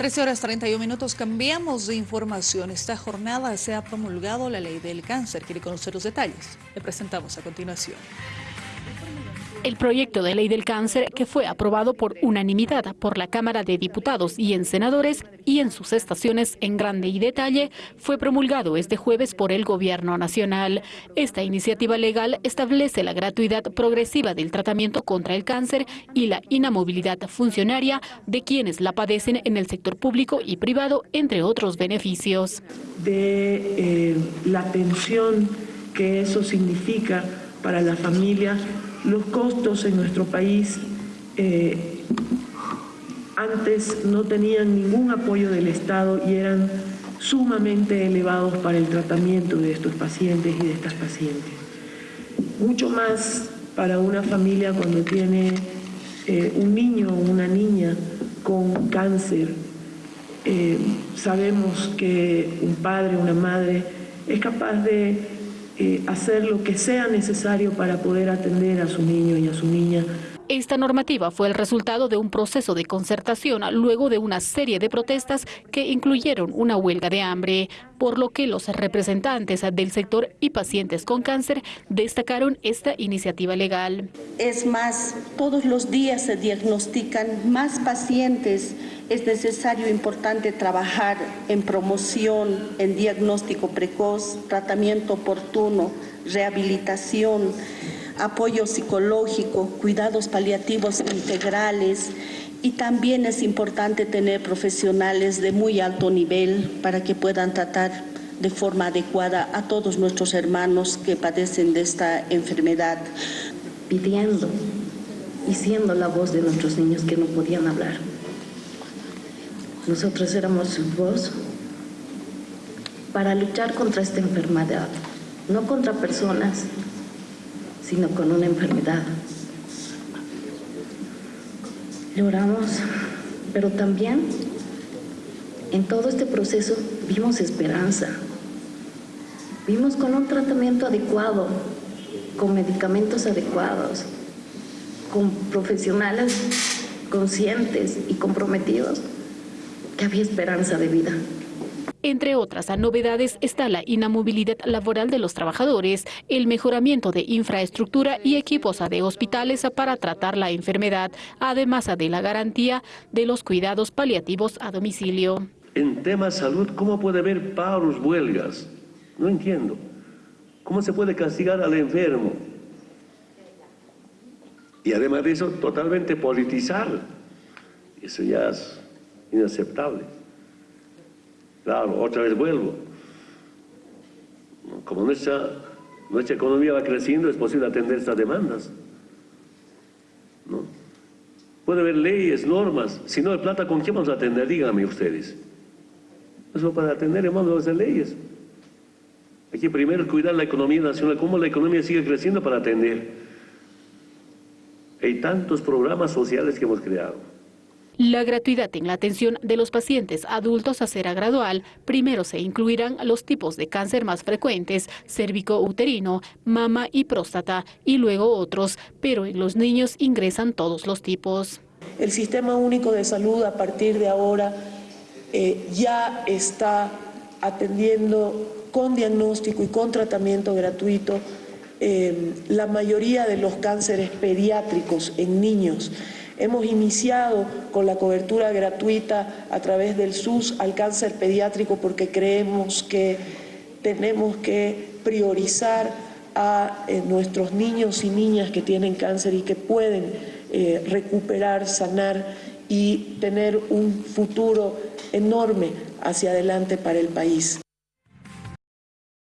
13 horas 31 minutos, cambiamos de información. Esta jornada se ha promulgado la ley del cáncer. ¿Quiere conocer los detalles? Le presentamos a continuación. El proyecto de ley del cáncer, que fue aprobado por unanimidad por la Cámara de Diputados y en senadores y en sus estaciones en grande y detalle, fue promulgado este jueves por el Gobierno Nacional. Esta iniciativa legal establece la gratuidad progresiva del tratamiento contra el cáncer y la inamovilidad funcionaria de quienes la padecen en el sector público y privado, entre otros beneficios. De eh, la atención que eso significa para la familia los costos en nuestro país eh, antes no tenían ningún apoyo del Estado y eran sumamente elevados para el tratamiento de estos pacientes y de estas pacientes. Mucho más para una familia cuando tiene eh, un niño o una niña con cáncer. Eh, sabemos que un padre, una madre es capaz de eh, hacer lo que sea necesario para poder atender a su niño y a su niña. Esta normativa fue el resultado de un proceso de concertación luego de una serie de protestas que incluyeron una huelga de hambre, por lo que los representantes del sector y pacientes con cáncer destacaron esta iniciativa legal. Es más, todos los días se diagnostican más pacientes es necesario importante trabajar en promoción, en diagnóstico precoz, tratamiento oportuno, rehabilitación, apoyo psicológico, cuidados paliativos integrales y también es importante tener profesionales de muy alto nivel para que puedan tratar de forma adecuada a todos nuestros hermanos que padecen de esta enfermedad. Pidiendo y siendo la voz de nuestros niños que no podían hablar. Nosotros éramos su voz para luchar contra esta enfermedad, no contra personas, sino con una enfermedad. Lloramos, pero también en todo este proceso vimos esperanza. Vimos con un tratamiento adecuado, con medicamentos adecuados, con profesionales conscientes y comprometidos que había esperanza de vida. Entre otras novedades está la inamovilidad laboral de los trabajadores, el mejoramiento de infraestructura y equipos de hospitales para tratar la enfermedad, además de la garantía de los cuidados paliativos a domicilio. En tema salud, ¿cómo puede haber paros, huelgas? No entiendo. ¿Cómo se puede castigar al enfermo? Y además de eso, totalmente politizar. Eso ya es inaceptable. Claro, otra vez vuelvo. Como nuestra, nuestra economía va creciendo, es posible atender estas demandas. ¿No? Puede haber leyes, normas. Si no hay plata, ¿con quién vamos a atender? Díganme ustedes. Eso para atender, hermano, las leyes. Hay que primero cuidar la economía nacional, cómo la economía sigue creciendo para atender. Hay tantos programas sociales que hemos creado. La gratuidad en la atención de los pacientes adultos será gradual. Primero se incluirán los tipos de cáncer más frecuentes, cérvico-uterino, mama y próstata, y luego otros, pero en los niños ingresan todos los tipos. El Sistema Único de Salud a partir de ahora eh, ya está atendiendo con diagnóstico y con tratamiento gratuito eh, la mayoría de los cánceres pediátricos en niños. Hemos iniciado con la cobertura gratuita a través del SUS al cáncer pediátrico porque creemos que tenemos que priorizar a eh, nuestros niños y niñas que tienen cáncer y que pueden eh, recuperar, sanar y tener un futuro enorme hacia adelante para el país.